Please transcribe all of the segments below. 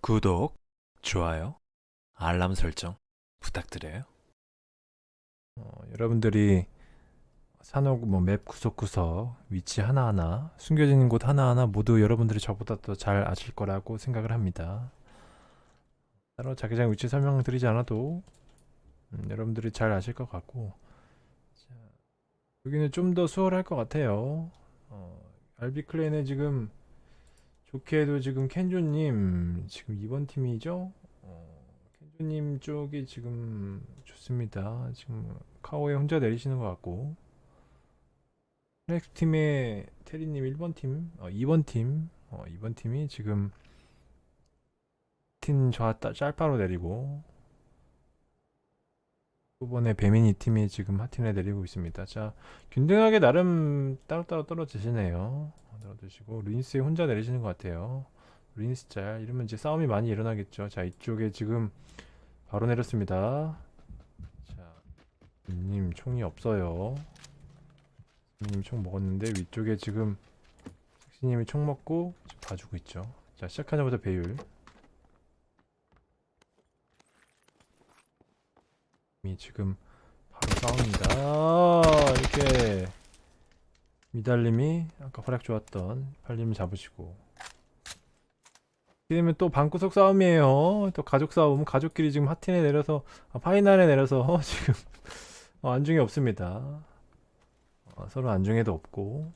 구독, 좋아요, 알람 설정 부탁드려요. 어, 여러분들이 산옥 뭐맵 구석구석 위치 하나하나 숨겨진 곳 하나하나 모두 여러분들이 저보다 더 잘 아실 거라고 생각을 합니다. 따로 자기장 위치 설명드리지 않아도 음, 여러분들이 잘 아실 것 같고 자, 여기는 좀 더 수월할 것 같아요. 어, 알비클랜에 지금 좋게도 지금 켄조님 지금 2번 팀이죠? 어, 켄조님 쪽이 지금 좋습니다. 지금 카오에 혼자 내리시는 것 같고 플렉스 팀의 테리님 1번 팀, 어, 2번 팀, 어, 2번 팀이 지금 팀 좌 짤바로 내리고 후번에 배민이 팀이 지금 하틴에 내리고 있습니다. 자, 균등하게 나름 따로따로 떨어지시네요. 어, 떨어지시고 루인스 혼자 내리시는 것 같아요. 루인스 짤 이러면 이제 싸움이 많이 일어나겠죠. 자, 이쪽에 지금 바로 내렸습니다. 자, 님 총이 없어요. 님 총 먹었는데 위쪽에 지금 섹시님이 총 먹고 봐주고 있죠. 자, 시작하자마자 배율. 지금 바로 싸웁니다. 아, 이렇게 미달님이 아까 활약 좋았던 팔님 잡으시고 이러면 또 방구석 싸움이에요. 또 가족 싸움. 가족끼리 지금 하틴에 내려서 아, 파이널에 내려서 지금 어, 안중에 없습니다. 어, 서로 안중에도 없고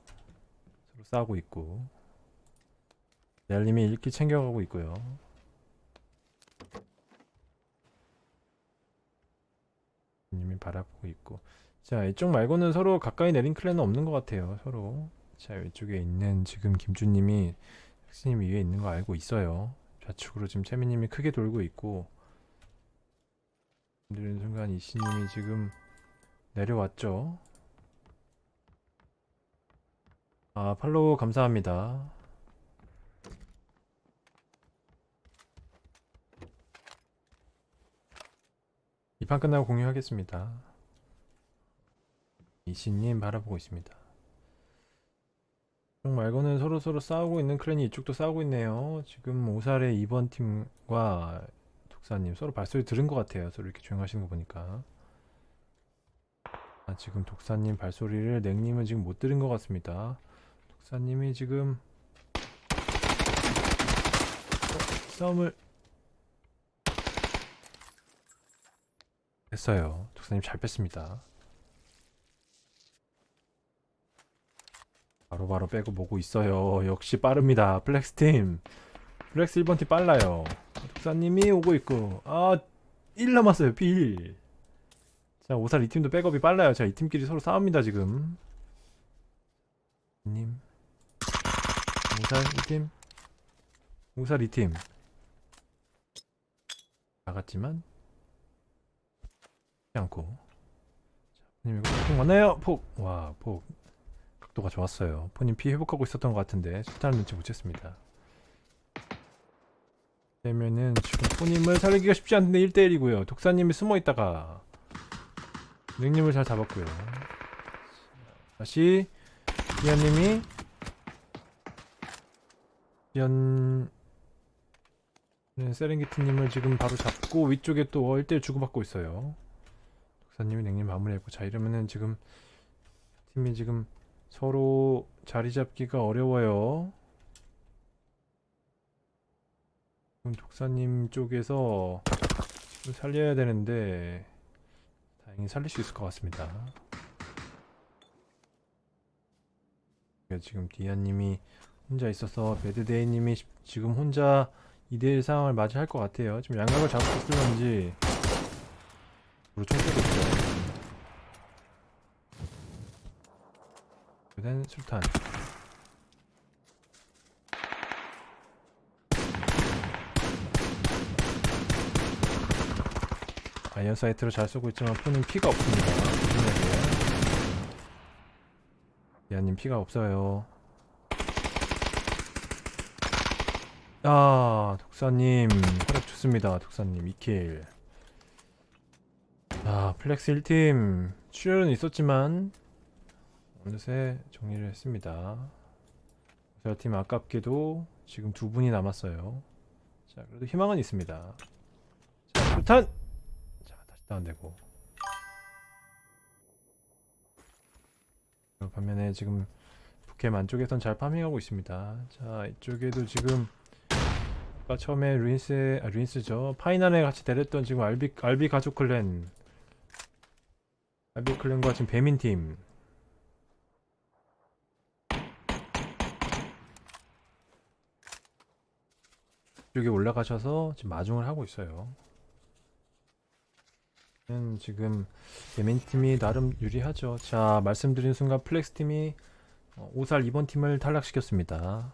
서로 싸우고 있고 미달님이 일기 챙겨가고 있고요. 님이 바라보고 있고. 자 이쪽 말고는 서로 가까이 내린 클랜은 없는 것 같아요 서로. 자 이쪽에 있는 지금 김주님이 혁신님 위에 있는 거 알고 있어요. 좌측으로 지금 채미님이 크게 돌고 있고. 들는 순간 이씨님이 지금 내려왔죠. 아 팔로우 감사합니다 이 판 끝나고 공유하겠습니다. 이신님 바라보고 있습니다. 이쪽 말고는 서로 서로 싸우고 있는 클랜이 이쪽도 싸우고 있네요. 지금 오살의 2번 팀과 독사님 서로 발소리 들은 것 같아요. 서로 이렇게 조용하시는 거 보니까. 아, 지금 독사님 발소리를 냉님은 지금 못 들은 것 같습니다. 독사님이 지금 어, 싸움을 했어요. 독사님 잘 뺐습니다. 바로 바로 빼고 보고 있어요. 역시 빠릅니다. 플렉스팀. 플렉스 1번 팀 빨라요. 독사님이 오고 있고. 아, 1 남았어요. B1. 자, 오살 이 팀도 백업이 빨라요. 자, 이 팀끼리 서로 싸웁니다, 지금. 님. 오살 1팀. 오살 2팀. 나갔지만 않고. 자, 포님 이거 폭 맞나요? 폭! 와, 폭. 각도가 좋았어요. 포님 피 회복하고 있었던 것 같은데 수탄을 눈치 못 챘습니다. 되면은 지금 포님을 살리기가 쉽지 않은데 1대1이고요. 독사님이 숨어있다가 능님을 잘 잡았고요. 다시 기현님이 기현 세렝게티님을 지금 바로 잡고 위쪽에 또 1대1 주고받고 있어요 박사님이 냉님 마무리했고 자 이러면은 지금 팀이 지금 서로 자리 잡기가 어려워요. 지금 독사님 쪽에서 살려야 되는데 다행히 살릴 수 있을 것 같습니다. 지금 디아님이 혼자 있어서 배드데이님이 지금 혼자 2대1 상황을 맞이할 것 같아요. 지금 양각을 잡고 있을런지 우리 총 쏘고 있죠? 그다음 술탄. iron sight로 잘 쏘고 있지만 폰은 피가 없습니다. 야님 피가 없어요. 아 독사님. 활약 좋습니다 독사님. 2 kill 자 플렉스 1팀 출혈은 있었지만 어느새 정리를 했습니다 저팀 아깝게도 지금 두 분이 남았어요. 자, 그래도 희망은 있습니다. 자, 수탄! 자, 다시 다운되고. 그 반면에 지금 붓캠 안쪽에선 잘 farming하고 있습니다. 자, 이쪽에도 지금 아까 처음에 루인스, 아, 루인스죠. 파이난에 같이 데렸던 지금 알비, 알비 가족 clan. 알비 clan과 지금 배민 팀. 이쪽에 올라가셔서 지금 마중을 하고 있어요. 음, 지금 배민 팀이 나름 유리하죠. 자, 말씀드린 순간 플렉스 팀이 어, 오살 2번 팀을 탈락시켰습니다.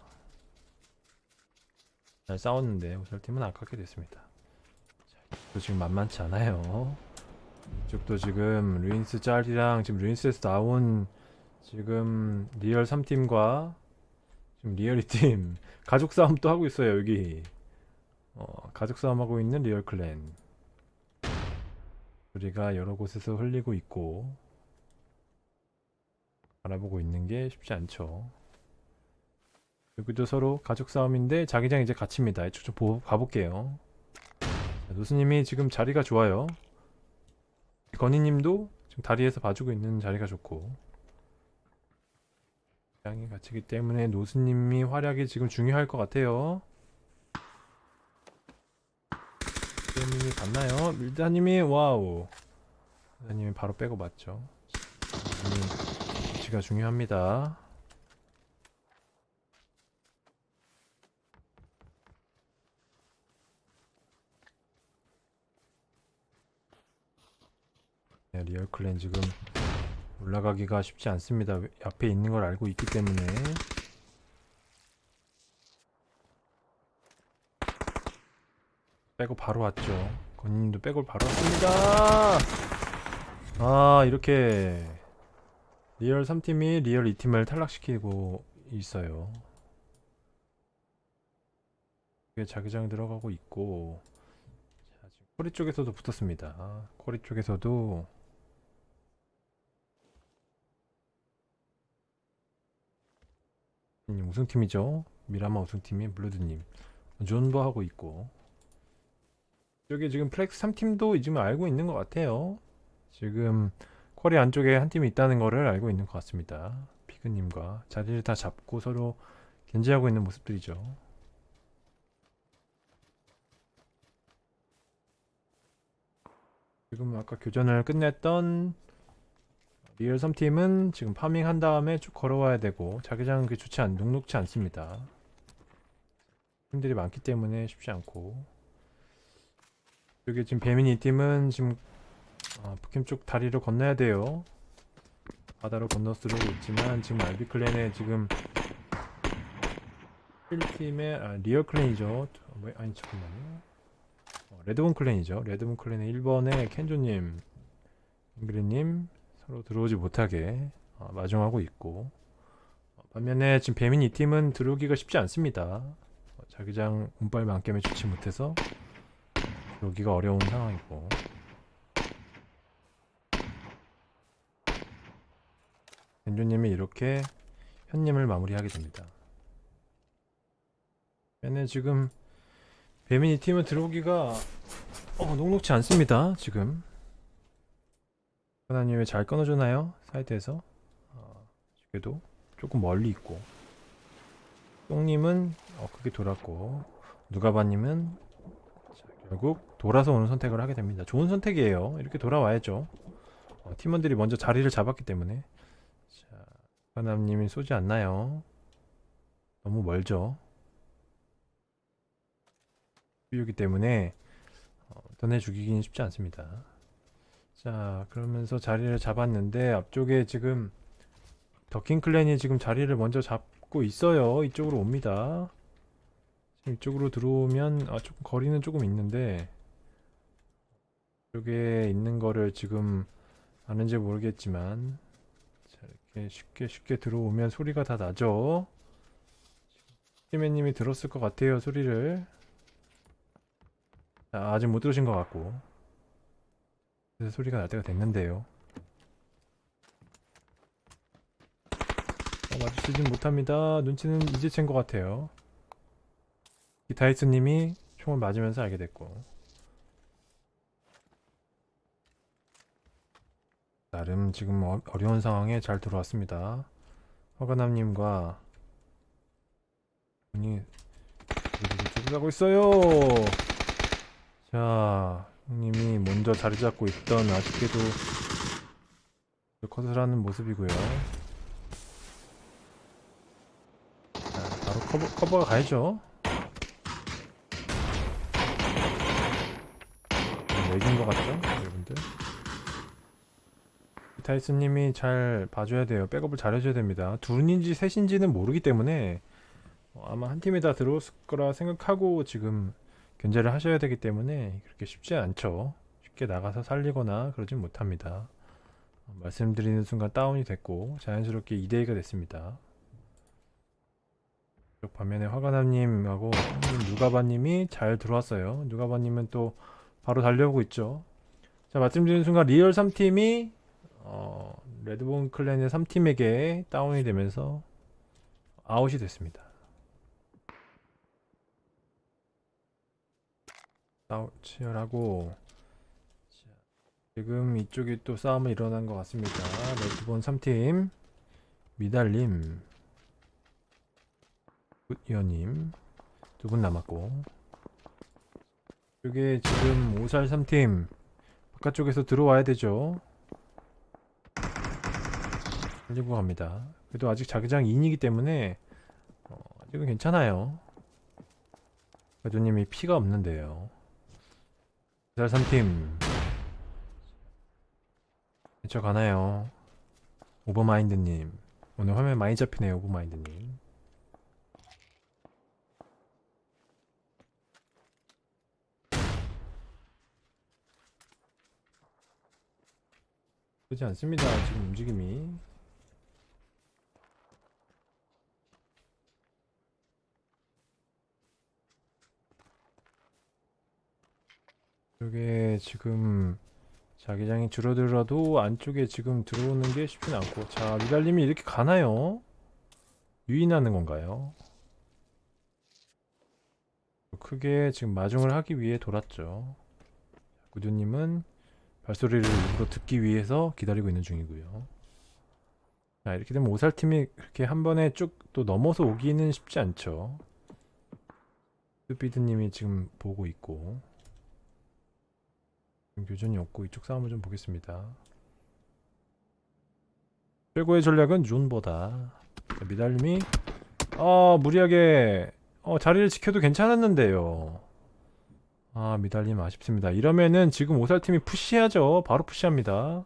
잘 싸웠는데 오살 팀은 아깝게 됐습니다. 자, 지금 만만치 않아요. 이쪽도 지금 루인스 짤이랑 지금 루인스에서 나온 지금 리얼 3팀과 지금 리얼 2팀 가족 싸움 또 하고 있어요 여기. 어, 가족 싸움하고 있는 리얼 clan. 우리가 여러 곳에서 흘리고 있고 알아보고 있는 게 쉽지 않죠. 여기도 서로 가족 싸움인데 자기장 이제 갇힙니다. 이쪽 좀 보, 가볼게요. 자, 노스님이 지금 자리가 좋아요. 건희님도 지금 다리에서 봐주고 있는 자리가 좋고 장이 갇히기 때문에 노스님이 활약이 지금 중요할 것 같아요. 밀다님이 갔나요? 밀다님이 와우. 밀다님이 바로 빼고 맞죠. 위치가 중요합니다. 네, 리얼 clan 지금 올라가기가 쉽지 않습니다. 왜- 앞에 있는 걸 알고 있기 때문에. 빼고 바로 왔죠. 건님도 빼고 바로 왔습니다. 아 이렇게 리얼 3팀이 리얼 2팀을 탈락시키고 있어요. 자기장 들어가고 있고 자, 지금 쿼리 쪽에서도 붙었습니다. 쿼리 쪽에서도 음, 우승팀이죠. 미라마 우승팀이 블루드님 존버 하고 있고 여기 지금 플렉스 3팀도 지금 알고 있는 것 같아요. 지금 쿼리 안쪽에 한 팀이 있다는 거를 알고 있는 것 같습니다. 피그님과 자리를 다 잡고 서로 견제하고 있는 모습들이죠. 지금 아까 교전을 끝냈던 리얼 3팀은 지금 farming 한 다음에 쭉 걸어와야 되고 자기장은 그 좋지 않, 녹록지 않습니다. 팀들이 많기 때문에 쉽지 않고 여기 지금 배민이 팀은 지금 아, 붓캠 쪽 다리를 건너야 돼요. 바다로 건너쓰려고 있지만 지금 알비 clan에 지금 1팀의 아, 리얼 clan이죠. 어, 뭐, 아니 잠깐만요. 어, 레드본 클랜이죠. 레드본 클랜의 1번에 켄조님, 잉그리님 서로 들어오지 못하게 어, 마중하고 있고 어, 반면에 지금 배민 이 팀은 들어오기가 쉽지 않습니다. 어, 자기장 운빨 만겜에 좋지 못해서 들어오기가 어려운 상황이고 겐조님이 이렇게 현님을 마무리하게 됩니다. 얘네 지금 배민 이 팀은 들어오기가 어, 녹록지 않습니다. 지금 하나님 왜잘 끊어주나요? 사이트에서 어, 그래도 조금 멀리 있고 똥님은 어, 크게 돌았고 누가바님은 자, 결국 돌아서 오는 선택을 하게 됩니다. 좋은 선택이에요. 이렇게 돌아와야죠. 어, 팀원들이 먼저 자리를 잡았기 때문에 자, 하나님이 쏘지 않나요? 너무 멀죠. 이기 때문에 어, 떠내 죽이기는 쉽지 않습니다. 자, 그러면서 자리를 잡았는데 앞쪽에 지금 더킹 클랜이 지금 자리를 먼저 잡고 있어요. 이쪽으로 옵니다. 지금 이쪽으로 들어오면 아, 조금 거리는 조금 있는데 이쪽에 있는 거를 지금 아는지 모르겠지만 자, 이렇게 쉽게 쉽게 들어오면 소리가 다 나죠. 히메님이 들었을 것 같아요 소리를. 자, 아직 못 들으신 것 같고. 그래서 소리가 날 때가 됐는데요. 어, 마주치진 못합니다. 눈치는 이제 챈 것 같아요. 기타이스님이 총을 맞으면서 알게 됐고 나름 지금 어, 어려운 상황에 잘 들어왔습니다. 허가남님과 분이 가고 있어요. 자, 형님이 먼저 자리 잡고 있던 아쉽게도 컷을 하는 모습이고요. 자, 바로 커버, 커버가 가야죠. 맥인 것 같죠? 여러분들. 타이스님이 잘 봐줘야 돼요. 백업을 잘 해줘야 됩니다. 둘인지 셋인지는 모르기 때문에 어, 아마 한 팀에 다 들어왔을 거라 생각하고 지금 견제를 하셔야 되기 때문에 그렇게 쉽지 않죠. 쉽게 나가서 살리거나 그러진 못합니다. 어, 말씀드리는 순간 다운이 됐고 자연스럽게 2대2가 됐습니다. 반면에 화가남님하고 누가바님이 잘 들어왔어요. 누가바님은 또 바로 달려오고 있죠. 자 말씀드리는 순간 리얼 3팀이 어, 레드본 clan의 3팀에게 다운이 되면서 아웃이 됐습니다. 아웃 치열하고 자, 지금 이쪽이 또 싸움이 일어난 것 같습니다. 레드본 3팀 미달님 굿이어님 두 분 남았고 이게 지금 오살 3팀 바깥쪽에서 들어와야 되죠. 살리고 갑니다. 그래도 아직 자기장 2이기 때문에 어, 아직은 괜찮아요. 가조님이 피가 없는데요. 오살 3팀. 저 가나요? 오버마인드님. 오늘 화면 많이 잡히네요 오버마인드님. 그렇지 않습니다 지금 움직임이 이게 지금 자기장이 줄어들어도 안쪽에 지금 들어오는 게 쉽진 않고. 자 미달님이 이렇게 가나요? 유인하는 건가요? 크게 지금 마중을 하기 위해 돌았죠. 구두님은 발소리를 일부러 듣기 위해서 기다리고 있는 중이고요. 자 이렇게 되면 오살팀이 그렇게 한 번에 쭉 또 넘어서 오기는 쉽지 않죠. 스피드님이 지금 보고 있고 교전이 없고 이쪽 싸움을 좀 보겠습니다. 최고의 전략은 존보다 자, 미달님이 어 무리하게 어 자리를 지켜도 괜찮았는데요. 아 미달님 아쉽습니다. 이러면은 지금 오살팀이 푸시하죠. 바로 푸시합니다.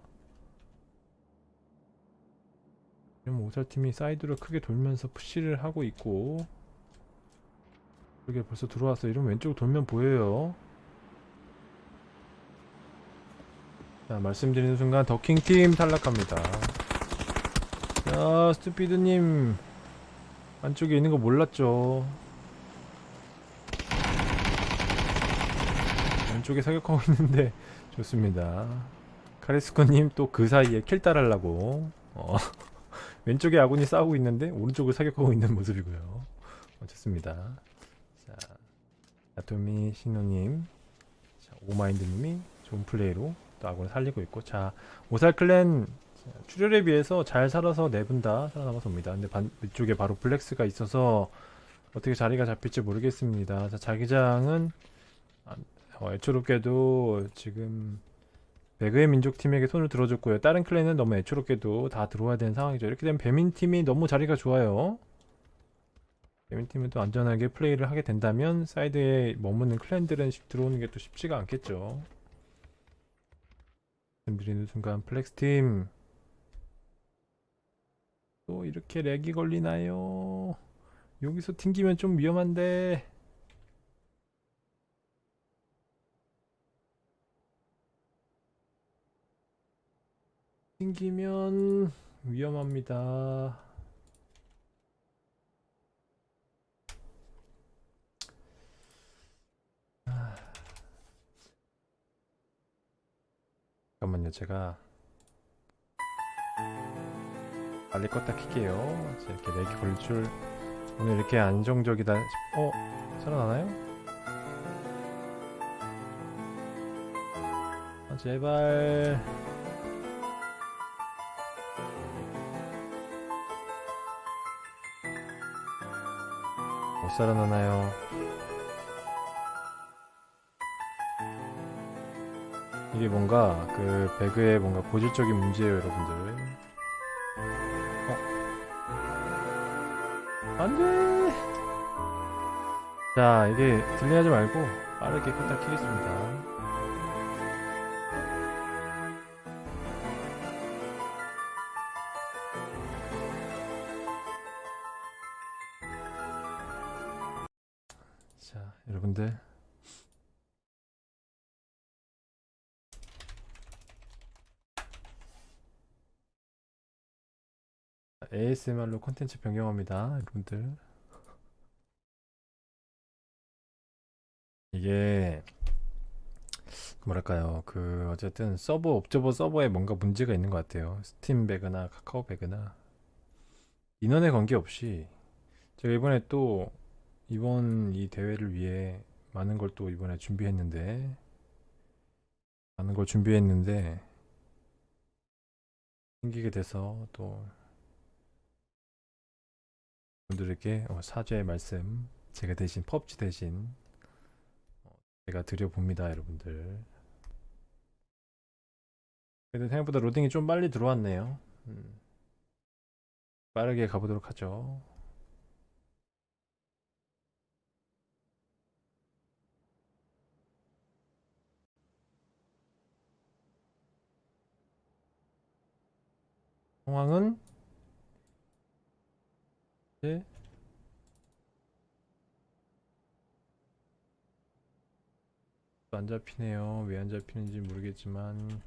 지금 오살팀이 사이드로 크게 돌면서 푸시를 하고 있고 여기 벌써 들어왔어. 이러면 왼쪽으로 돌면 보여요. 자, 말씀드리는 순간 더킹팀 탈락합니다. 자, 스투피드님 안쪽에 있는 거 몰랐죠? 왼쪽에 사격하고 있는데 좋습니다. 카리스코님 또 그 사이에 킬 따라하려고 어, 왼쪽에 아군이 싸우고 있는데 오른쪽을 사격하고 있는 모습이고요. 어, 좋습니다. 자, 아토미 신호님, 자, 오마인드님이 좋은 플레이로 또 아군을 살리고 있고 자 오살 클랜 출혈에 비해서 잘 살아서 네 분 다 살아남아서 옵니다. 근데 반, 위쪽에 바로 블랙스가 있어서 어떻게 자리가 잡힐지 모르겠습니다. 자 자기장은 아, 어, 애초롭게도 지금 배그의 민족팀에게 손을 들어줬고요. 다른 클랜은 너무 애초롭게도 다 들어와야 되는 상황이죠. 이렇게 되면 배민팀이 너무 자리가 좋아요. 배민팀은 또 안전하게 플레이를 하게 된다면 사이드에 머무는 clan들은 들어오는 게 또 쉽지가 않겠죠 말씀드리는 순간 플렉스팀 또 이렇게 lag이 걸리나요? 여기서 튕기면 좀 위험한데 튕기면 위험합니다. 잠깐만요 제가 빨리 껐다 킬게요 자, 이렇게 렉이 걸릴 줄 오늘 이렇게 안정적이다 싶... 어? 살아나나요? 아, 제발 못 살아나나요? 이게 뭔가 그 배그의 뭔가 고질적인 문제예요 여러분들. 어? 안돼! 자 이게 딜레이하지 말고 빠르게 끄딱 키겠습니다. 자 여러분들 ASMR로 콘텐츠 변경합니다 여러분들. 이게 뭐랄까요? 그 어쨌든 서버 옵저버 서버에 뭔가 문제가 있는 것 같아요. 스팀 배그나 카카오 배그나. 인원에 관계없이 제가 이번에 또 이번 이 대회를 위해 많은 걸 또 이번에 준비했는데 많은 걸 준비했는데 생기게 돼서 또 분들에게 어, 사죄의 말씀 제가 대신 펍지 대신 어, 제가 드려봅니다 여러분들. 그래도 생각보다 로딩이 좀 빨리 들어왔네요. 음. 빠르게 가보도록 하죠. 상황은 네. 안 잡히네요. 왜 안 잡히는지 모르겠지만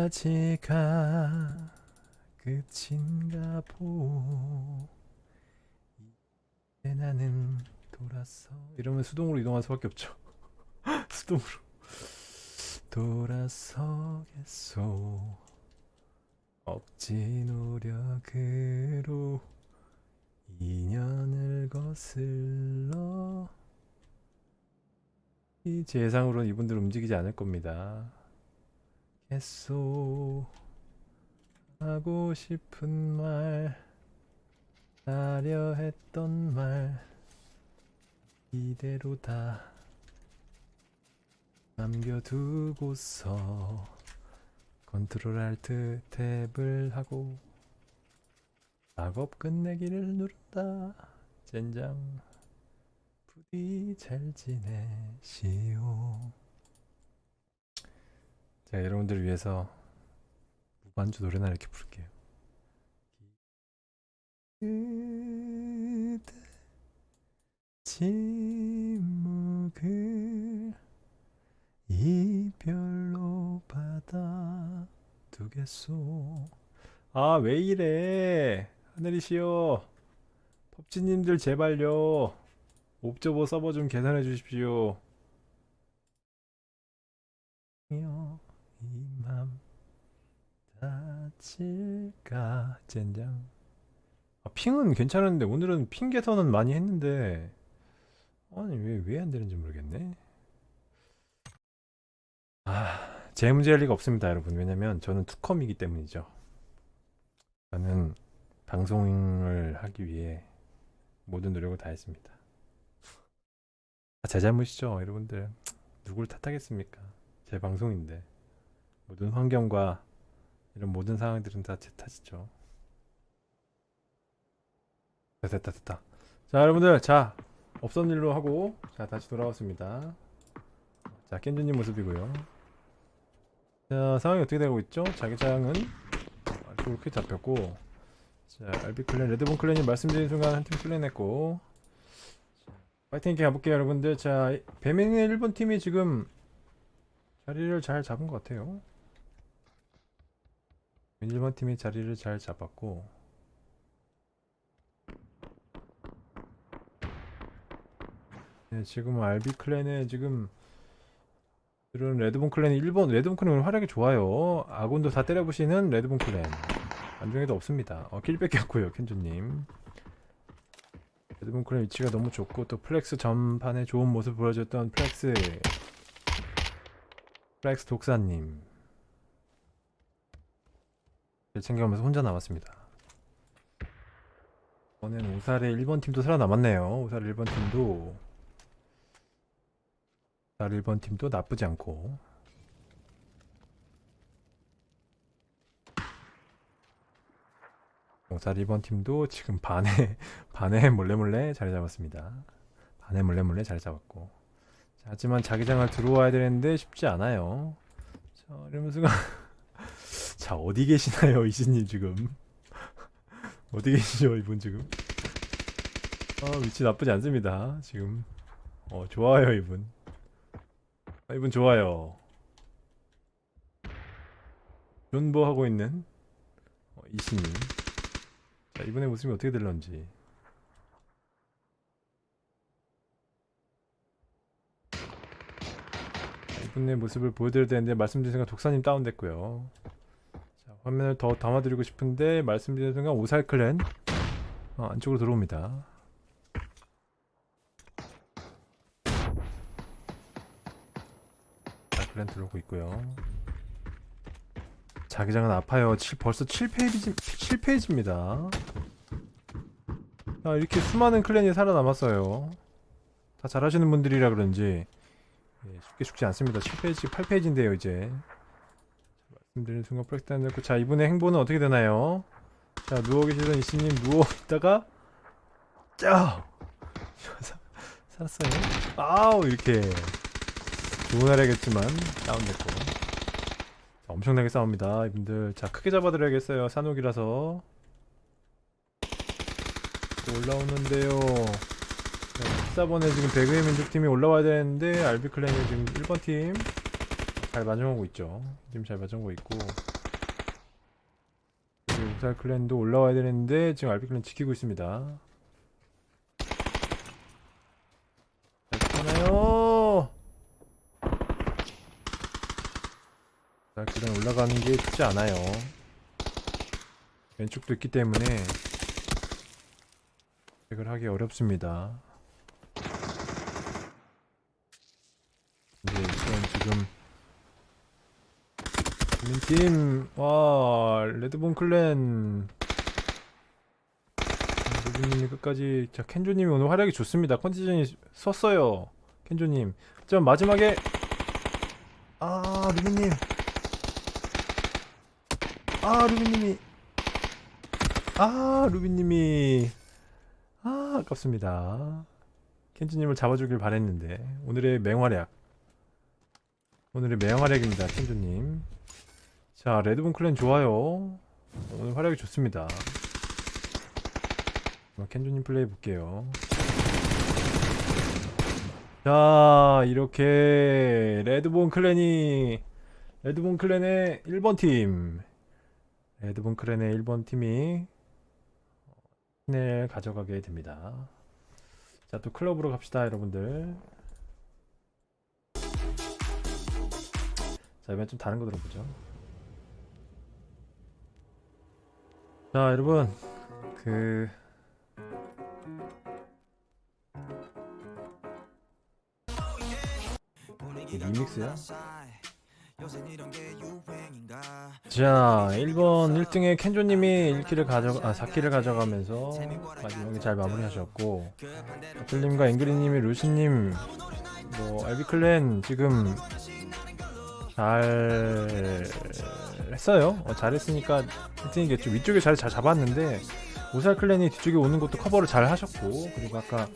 여기까지가 끝인가 보. 이제 나는 돌아서 이러면 수동으로 이동할 수밖에 없죠. 수동으로 돌아서겠소. 억지 노력으로 인연을 거슬러 이제 예상으로는 이분들 움직이지 않을 겁니다. 겠소 하고 싶은 말 하려 했던 말 이대로 다 남겨두고서 컨트롤 알트 탭을 하고 작업 끝내기를 누른다. 젠장. 부디 잘 지내시오. 제가 여러분들을 위해서 무반주 노래나 이렇게 부를게요. 그대 침묵을 이별로 받아 두겠소. 아 왜 이래? 하늘이시여. 펍지님들 제발요. 옵저버 서버 좀 개선해 주십시오. 이맘 다칠까 젠장. 아, 핑은 괜찮은데 오늘은 핑 개선은 많이 했는데. 아니 왜 왜 안 되는지 모르겠네 아, 제 문제일 리가 없습니다, 여러분. 왜냐면 저는 투컴이기 때문이죠. 저는 방송을 하기 위해 모든 노력을 다했습니다. 아, 제 잘못이죠, 여러분들. 누굴 탓하겠습니까? 제 방송인데. 모든 환경과 이런 모든 상황들은 다 제 탓이죠. 자, 됐다, 됐다. 자, 여러분들, 자, 없던 일로 하고, 자, 다시 돌아왔습니다. 자, 깬주님 모습이고요. 자, 상황이 어떻게 되고 있죠? 자기장은 그렇게 잡혔고, 자, 알비 클랜, 레드본 클랜이 말씀드린 순간 한 팀 클랜했고, 파이팅 있게 가볼게요, 여러분들. 자, 배민의 1번 팀이 지금 자리를 잘 잡은 것 같아요. 1번 팀이 자리를 잘 잡았고, 네, 지금 알비 clan에 지금 오늘은 레드본 clan이 1번 레드본 clan 활약이 좋아요. 아군도 다 때려부시는 레드본 clan. 안중에도 없습니다. 어, kill 뺏겼고요, 켄조님. 레드본 clan 위치가 너무 좋고 또 플렉스 전판에 좋은 모습 보여줬던 플렉스 플렉스 독사님. 를 챙겨가면서 혼자 남았습니다. 이번엔 오살의 1번 팀도 살아남았네요. 오살 1번 팀도 오살 1번 팀도 나쁘지 않고. 오살 2번 팀도 지금 반에 반에 몰래 몰래 자리 잡았습니다. 반에 몰래 몰래 자리 잡았고. 자, 하지만 자기장을 들어와야 되는데 쉽지 않아요. 자 이러면서 자 어디 계시나요 이신님 지금? 어디 계시죠 이분 지금? 아 위치 나쁘지 않습니다 지금. 어 좋아요 이분 아, 이분 좋아요. 존버 하고 있는 어, 이신님. 자 이분의 모습이 어떻게 될런지. 자, 이분의 모습을 보여드려야 되는데 말씀드린 순간 독사님 다운됐고요. 자, 화면을 더 담아드리고 싶은데 말씀드린 순간 오살 클랜 어, 안쪽으로 들어옵니다. clan 들어오고 있고요. 자기장은 아파요. 칠- 벌써 7phase 7phase입니다. 아, 이렇게 수많은 clan이 살아남았어요. 다 잘하시는 분들이라 그런지 예, 쉽게 죽지 않습니다. 7phase, 8phase인데요, 이제. 말씀드린 순간 플렉스 팀 넣고 자 이분의 행보는 어떻게 되나요? 자 누워 계시던 이씨님 누워 있다가 짜 사- 살았어요. 아우 이렇게 날이겠지만 다운됐고 자, 엄청나게 싸웁니다 이분들 자 크게 잡아드려야겠어요 산옥이라서 또 올라오는데요 자, 14번에 지금 배그의 민족팀이 올라와야 되는데 알비클랜이 지금 1번 팀잘 마정하고 있죠. 지금 잘 마정하고 있고 우살 클랜도 올라와야 되는데 지금 알비 클랜 지키고 있습니다. 괜찮아요. 클랜 올라가는 게 쉽지 않아요. 왼쪽도 있기 때문에 백을 하기 어렵습니다. 근데 우선 지금 민팀 와 레드본 클랜. 루비님이 끝까지 자 켄조님이 오늘 활약이 좋습니다. 컨디션이 섰어요. 켄조님. 자 마지막에 아 루비님 아 루비님이. 아 루비님이. 아 아깝습니다. 켄조님을 잡아주길 바랬는데 오늘의 맹활약. 오늘의 맹활약입니다 켄조님. 자 레드본 클랜 좋아요. 오늘 활약이 좋습니다. 켄조님 플레이 볼게요. 자 이렇게 레드본 클랜이 레드본 클랜의 1번 팀 레드본 클랜의 1번 팀이 신을 가져가게 됩니다. 자 또 클럽으로 갑시다 여러분들. 자 이번 좀 다른 거 들어보죠. 자 여러분. 그 리믹스야? 자 1번 1등의 켄조님이 1킬을 가져 아 4킬을 가져가면서 마지막에 잘 마무리하셨고 애플님과 앵그리님이 루시님 뭐 알비 clan 지금 잘 했어요. 어, 잘했으니까 1등이겠죠. 위쪽에 자리 잘 잡았는데 오살 clan이 뒤쪽에 오는 것도 커버를 잘 하셨고 그리고 아까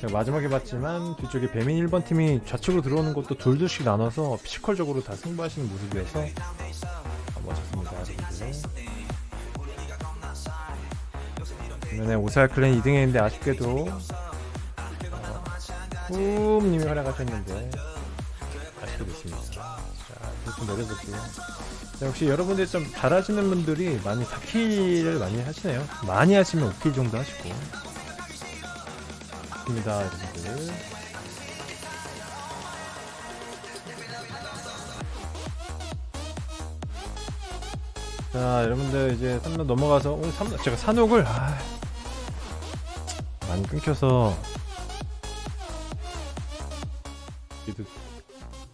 제가 마지막에 봤지만 뒤쪽에 배민 1번 팀이 좌측으로 들어오는 것도 둘둘씩 나눠서 physical적으로 다 승부하시는 모습이어서 아, 멋졌습니다. 여러분들. 반면에 오살 clan 2등에 있는데 아쉽게도 어, 뿜님이 활약하셨는데 아쉽게 됐습니다. 자, 좀 내려볼게요. 자, 역시 여러분들 좀 잘하시는 분들이 많이 4킬을 많이 하시네요. 많이 하시면 5킬 정도 하시고. 좋습니다, 여러분들. 자 여러분들 이제 3로 넘어가서 오늘 3 제가 산옥을 아, 많이 끊겨서